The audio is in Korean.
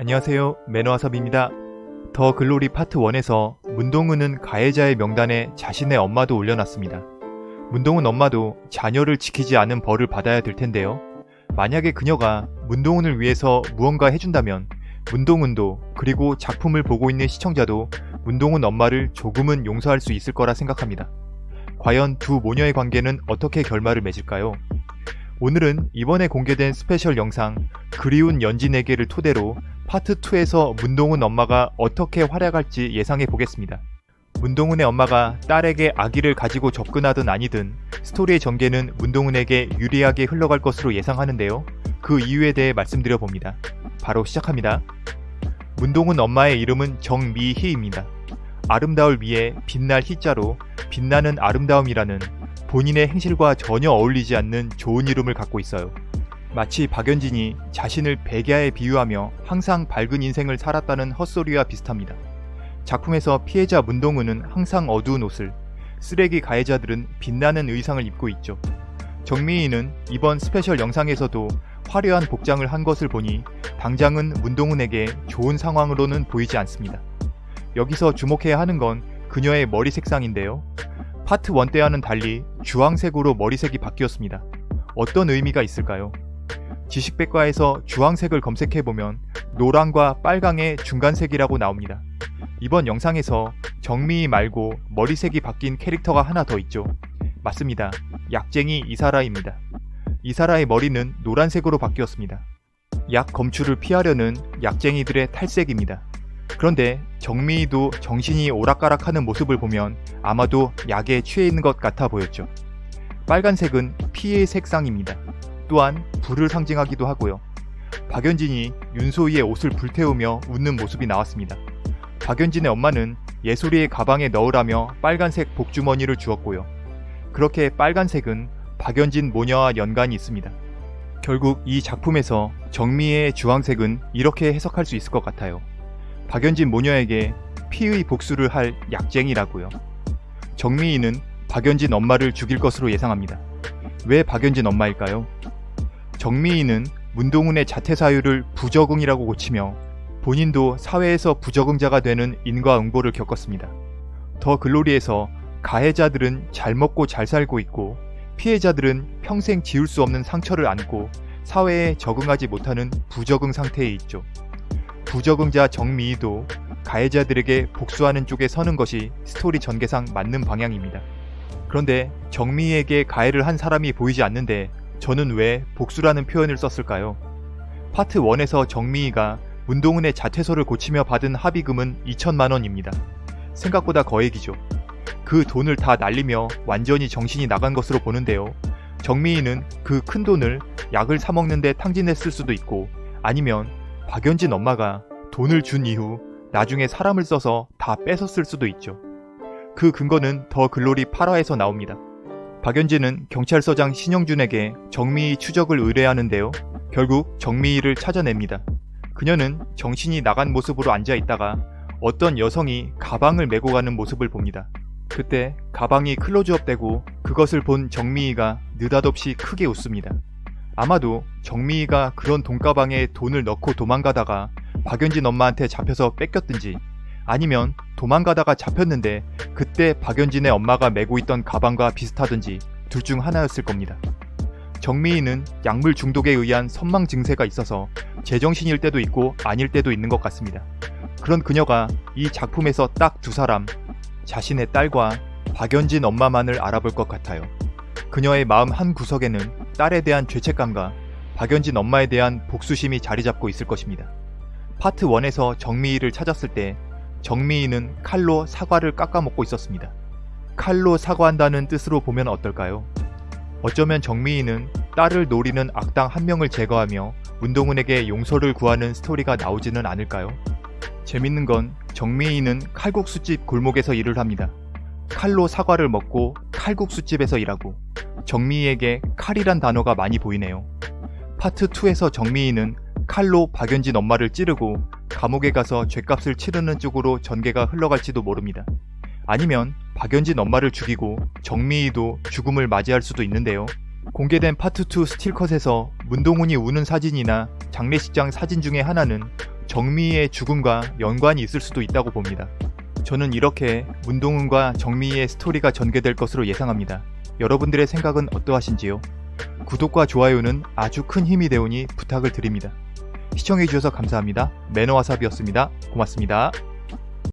안녕하세요 매너와섭입니다. 더 글로리 파트 1에서 문동은은 가해자의 명단에 자신의 엄마도 올려놨습니다. 문동은 엄마도 자녀를 지키지 않은 벌을 받아야 될 텐데요. 만약에 그녀가 문동은을 위해서 무언가 해준다면 문동은도 그리고 작품을 보고 있는 시청자도 문동은 엄마를 조금은 용서할 수 있을 거라 생각합니다. 과연 두 모녀의 관계는 어떻게 결말을 맺을까요? 오늘은 이번에 공개된 스페셜 영상 그리운 연진에게를 토대로 파트 2에서 문동은 엄마가 어떻게 활약할지 예상해 보겠습니다. 문동은의 엄마가 딸에게 아기를 가지고 접근하든 아니든 스토리의 전개는 문동은에게 유리하게 흘러갈 것으로 예상하는데요. 그 이유에 대해 말씀드려 봅니다. 바로 시작합니다. 문동은 엄마의 이름은 정미희입니다. 아름다울 미에 빛날 희자로 빛나는 아름다움이라는 본인의 행실과 전혀 어울리지 않는 좋은 이름을 갖고 있어요. 마치 박연진이 자신을 백야에 비유하며 항상 밝은 인생을 살았다는 헛소리와 비슷합니다. 작품에서 피해자 문동은은 항상 어두운 옷을, 쓰레기 가해자들은 빛나는 의상을 입고 있죠. 정미희는 이번 스페셜 영상에서도 화려한 복장을 한 것을 보니 당장은 문동은에게 좋은 상황으로는 보이지 않습니다. 여기서 주목해야 하는 건 그녀의 머리 색상인데요. 파트 1 때와는 달리 주황색으로 머리색이 바뀌었습니다. 어떤 의미가 있을까요? 지식백과에서 주황색을 검색해보면 노랑과 빨강의 중간색이라고 나옵니다. 이번 영상에서 정미희 말고 머리색이 바뀐 캐릭터가 하나 더 있죠. 맞습니다. 약쟁이 이사라입니다. 이사라의 머리는 노란색으로 바뀌었습니다. 약 검출을 피하려는 약쟁이들의 탈색입니다. 그런데 정미희도 정신이 오락가락하는 모습을 보면 아마도 약에 취해 있는 것 같아 보였죠. 빨간색은 피의 색상입니다. 또한 불을 상징하기도 하고요. 박연진이 윤소희의 옷을 불태우며 웃는 모습이 나왔습니다. 박연진의 엄마는 예솔이의 가방에 넣으라며 빨간색 복주머니를 주었고요. 그렇게 빨간색은 박연진 모녀와 연관이 있습니다. 결국 이 작품에서 정미의 주황색은 이렇게 해석할 수 있을 것 같아요. 박연진 모녀에게 피의 복수를 할 약쟁이라고요. 정미희는 박연진 엄마를 죽일 것으로 예상합니다. 왜 박연진 엄마일까요? 정미희는 문동은의 자퇴 사유를 부적응이라고 고치며 본인도 사회에서 부적응자가 되는 인과응보를 겪었습니다. 더 글로리에서 가해자들은 잘 먹고 잘 살고 있고 피해자들은 평생 지울 수 없는 상처를 안고 사회에 적응하지 못하는 부적응 상태에 있죠. 부적응자 정미희도 가해자들에게 복수하는 쪽에 서는 것이 스토리 전개상 맞는 방향입니다. 그런데 정미희에게 가해를 한 사람이 보이지 않는데 저는 왜 복수라는 표현을 썼을까요? 파트 1에서 정미희가 문동은의 자퇴소를 고치며 받은 합의금은 2천만원입니다. 생각보다 거액이죠. 그 돈을 다 날리며 완전히 정신이 나간 것으로 보는데요. 정미희는 그 큰 돈을 약을 사먹는데 탕진했을 수도 있고 아니면 박연진 엄마가 돈을 준 이후 나중에 사람을 써서 다 뺏었을 수도 있죠. 그 근거는 더 글로리 8화에서 나옵니다. 박연진은 경찰서장 신영준에게 정미희 추적을 의뢰하는데요. 결국 정미희를 찾아냅니다. 그녀는 정신이 나간 모습으로 앉아있다가 어떤 여성이 가방을 메고 가는 모습을 봅니다. 그때 가방이 클로즈업되고 그것을 본 정미희가 느닷없이 크게 웃습니다. 아마도 정미희가 그런 돈가방에 돈을 넣고 도망가다가 박연진 엄마한테 잡혀서 뺏겼든지 아니면 도망가다가 잡혔는데 그때 박연진의 엄마가 메고 있던 가방과 비슷하든지 둘 중 하나였을 겁니다. 정미희는 약물 중독에 의한 선망 증세가 있어서 제정신일 때도 있고 아닐 때도 있는 것 같습니다. 그런 그녀가 이 작품에서 딱 두 사람, 자신의 딸과 박연진 엄마만을 알아볼 것 같아요. 그녀의 마음 한 구석에는 딸에 대한 죄책감과 박연진 엄마에 대한 복수심이 자리 잡고 있을 것입니다. 파트 1에서 정미희를 찾았을 때 정미희는 칼로 사과를 깎아먹고 있었습니다. 칼로 사과한다는 뜻으로 보면 어떨까요? 어쩌면 정미희는 딸을 노리는 악당 한 명을 제거하며 문동은에게 용서를 구하는 스토리가 나오지는 않을까요? 재밌는 건 정미희는 칼국수집 골목에서 일을 합니다. 칼로 사과를 먹고 칼국수집에서 일하고 정미희에게 칼이란 단어가 많이 보이네요. 파트 2에서 정미희는 칼로 박연진 엄마를 찌르고 감옥에 가서 죗값을 치르는 쪽으로 전개가 흘러갈지도 모릅니다. 아니면 박연진 엄마를 죽이고 정미희도 죽음을 맞이할 수도 있는데요. 공개된 파트 2 스틸컷에서 문동훈이 우는 사진이나 장례식장 사진 중에 하나는 정미희의 죽음과 연관이 있을 수도 있다고 봅니다. 저는 이렇게 문동훈과 정미희의 스토리가 전개될 것으로 예상합니다. 여러분들의 생각은 어떠하신지요? 구독과 좋아요는 아주 큰 힘이 되오니 부탁을 드립니다. 시청해주셔서 감사합니다. 매너와삽이었습니다. 고맙습니다.